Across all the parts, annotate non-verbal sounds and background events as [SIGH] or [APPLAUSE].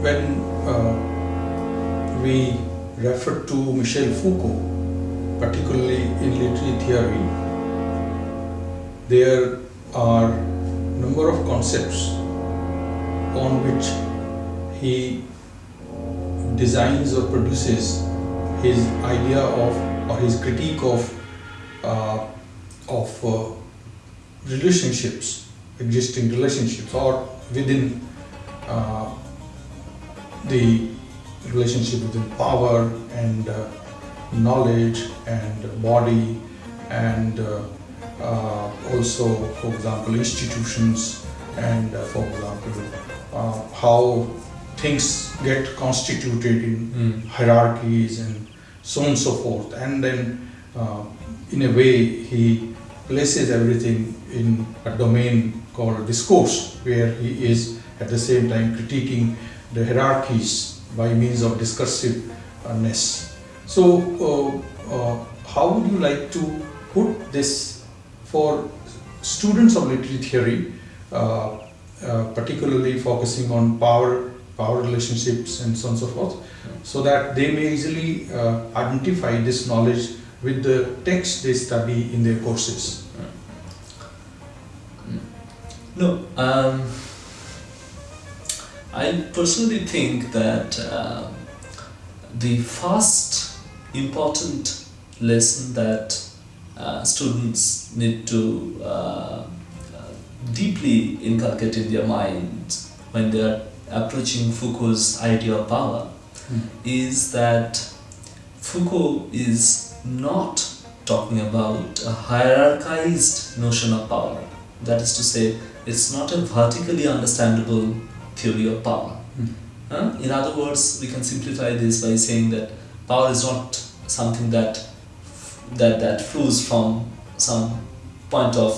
when uh, we refer to Michel Foucault, particularly in literary theory, there are number of concepts on which he designs or produces his idea of or his critique of uh, of uh, relationships, existing relationships, or within uh, the relationship between power and uh, knowledge and body and uh, uh, also, for example, institutions and, uh, for example, uh, how things get constituted in Mm. hierarchies and so on and so forth. And then, uh, in a way, he places everything in a domain called discourse, where he is at the same time critiquing the hierarchies by means of discursiveness. So, uh, uh, how would you like to put this for students of literary theory, uh, particularly focusing on power, power relationships, and so on and so forth, so that they may easily uh, identify this knowledge with the text they study in their courses? No, um, I personally think that uh, the first important lesson that uh, students need to uh, uh, deeply inculcate in their minds when they are approaching Foucault's idea of power Hmm. is that Foucault is not talking about a hierarchized notion of power. That is to say, it's not a vertically understandable theory of power. Hmm. Huh? In other words, we can simplify this by saying that power is not something that that that flows from some point of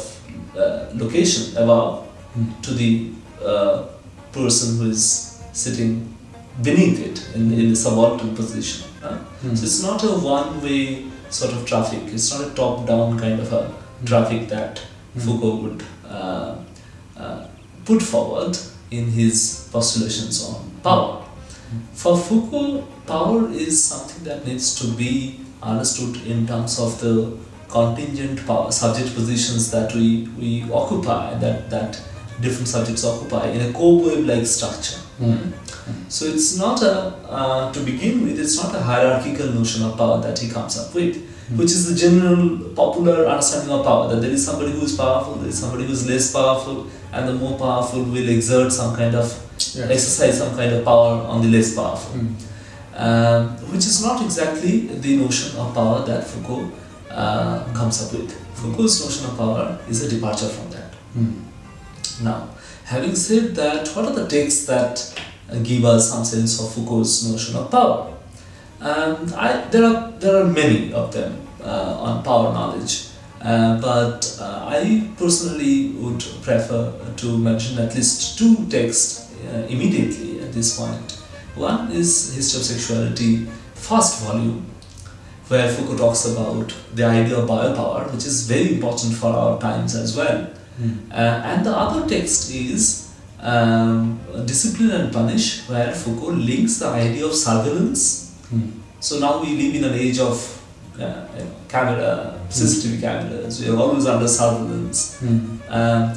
uh, location above Hmm. to the uh, person who is sitting beneath it in, in a subaltern position. Hmm. So it's not a one-way sort of traffic. It's not a top-down kind of a traffic that Hmm. Foucault would uh, uh, put forward in his postulations on power. For Foucault, power is something that needs to be understood in terms of the contingent power, subject positions that we, we occupy, that, that different subjects occupy in a cobweb-like structure. Hmm. So it's not a, uh, to begin with, it's not a hierarchical notion of power that he comes up with, [LAUGHS] which is the general popular understanding of power, that there is somebody who is powerful, there is somebody who is less powerful, and the more powerful will exert some kind of, Yeah. exercise some kind of power on the less powerful. Hmm. Um, which is not exactly the notion of power that Foucault uh, comes up with. Foucault's notion of power is a departure from that. Hmm. Now, having said that, what are the texts that uh, give us some sense of Foucault's notion of power? Um, I, there are there are many of them uh, on power knowledge, uh, but uh, I personally would prefer to mention at least two texts uh, immediately at this point. One is History of Sexuality, first volume, where Foucault talks about the idea of biopower, which is very important for our times as well. Uh, and the other text is um, Discipline and Punish, where Foucault links the idea of surveillance. Hmm. So now we live in an age of uh, camera, CCTV cameras, we are always under surveillance. Hmm. Um,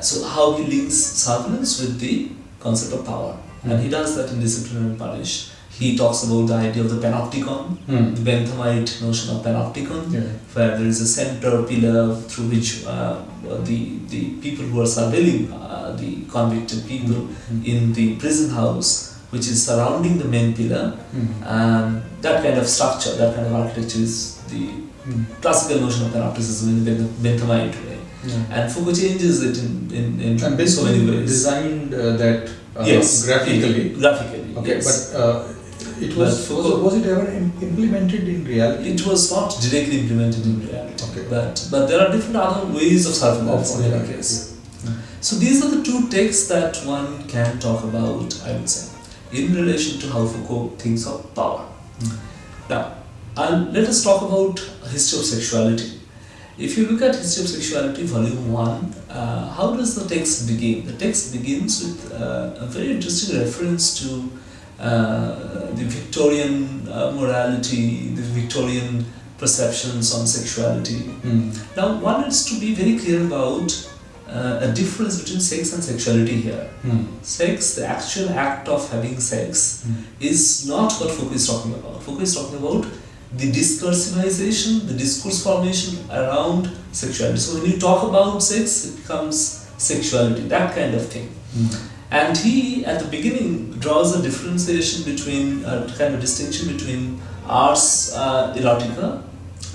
so how he links surveillance with the concept of power. And he does that in Discipline and Punish. He talks about the idea of the panopticon, Hmm. the Benthamite notion of panopticon Yeah. where there is a center pillar through which uh, the, the people who are surveilling uh, the convicted people Hmm. in the prison house, which is surrounding the main pillar, Hmm. um, that kind of structure, that kind of architecture is the Hmm. classical notion of panopticism in the Benth- Benthamite way. Yeah. And Foucault changes it in, in, in And so many ways. designed uh, that uh, yes, graphically. Graphically, Okay, yes. but uh, it was, But was was it ever im- implemented in reality? It was not directly implemented in reality, Okay. but but there are different other ways of surveillance Of- in any case. yeah. So these are the two texts that one can talk about, I would say, in relation to how Foucault thinks of power. Mm. Now, and let us talk about history of sexuality. if you look at History of Sexuality, Volume 1, uh, how does the text begin? The text begins with uh, a very interesting reference to uh, the Victorian uh, morality, the Victorian perceptions on sexuality. Mm. Now, one is to be very clear about uh, a difference between sex and sexuality here. Mm. Sex, the actual act of having sex, Mm. is not what Foucault is talking about. Foucault is talking about the discursivization, the discourse formation around sexuality. So when you talk about sex, it becomes sexuality, that kind of thing. Mm. And he, at the beginning, draws a differentiation between, a kind of distinction between ars uh, erotica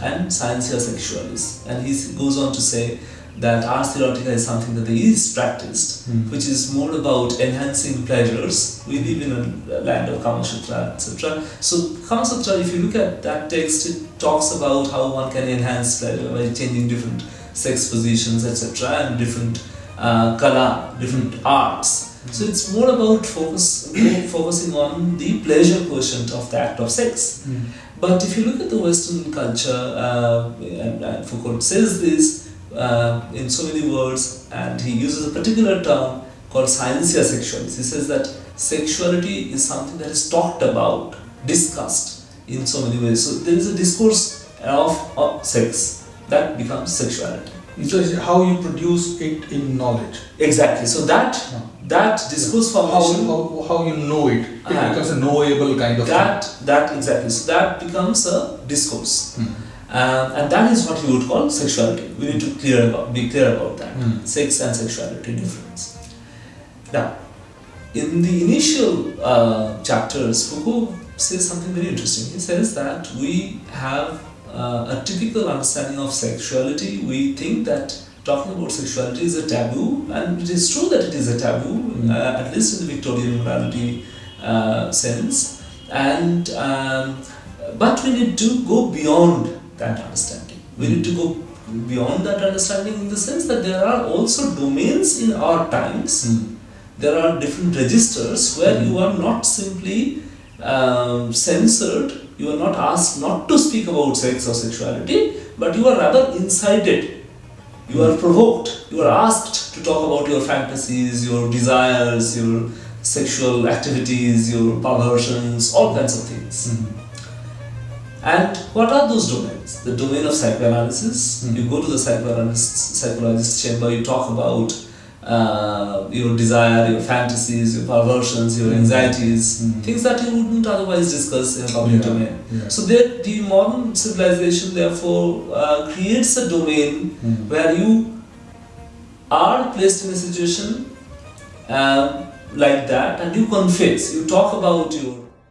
and scientia sexualis. And he goes on to say that ars erotica is something that is practiced, Mm. which is more about enhancing pleasures. We live in a land of Kama Sutra, etc. So, Kama Sutra, if you look at that text, it talks about how one can enhance pleasure by changing different sex positions, etc., and different uh, kala, different arts. So it's more about focus, [COUGHS] focusing on the pleasure quotient of the act of sex. Mm. But if you look at the Western culture, uh, and, and Foucault says this uh, in so many words, and he uses a particular term called scientia sexualis. He says that sexuality is something that is talked about, discussed in so many ways. So there is a discourse of, of sex that becomes sexuality. So it's how you produce it in knowledge. Exactly. So that Yeah. that discourse How, formation how, how you know it. It Ah. becomes a knowable kind of that that exactly so that becomes a discourse thing. Um, and that is what you would call sexuality. We need to clear about be clear about that. Mm. sex and sexuality difference. Now in the initial uh, chapters foucault says something very interesting. He says that we have uh, a typical understanding of sexuality. We think that talking about sexuality is a taboo and it is true that it is a taboo Mm. uh, at least in the victorian morality uh, sense. And um, but we need to go beyond that understanding we need to go beyond that understanding in the sense that there are also domains in our times Mm. there are different registers where Mm. you are not simply um, censored you are not asked not to speak about sex or sexuality but you are rather incited you are provoked you are asked to talk about your fantasies your desires your sexual activities your perversions all kinds of things Mm. And what are those domains? The domain of psychoanalysis. Mm. You go to the psychoanalyst, psychologist's chamber, you talk about uh, your desire, your fantasies, your perversions, your Mm. anxieties, Mm. things that you wouldn't otherwise discuss in a public Yeah. domain. Yeah. So the, the modern civilization therefore uh, creates a domain Mm. where you are placed in a situation um, like that and you confess, you talk about your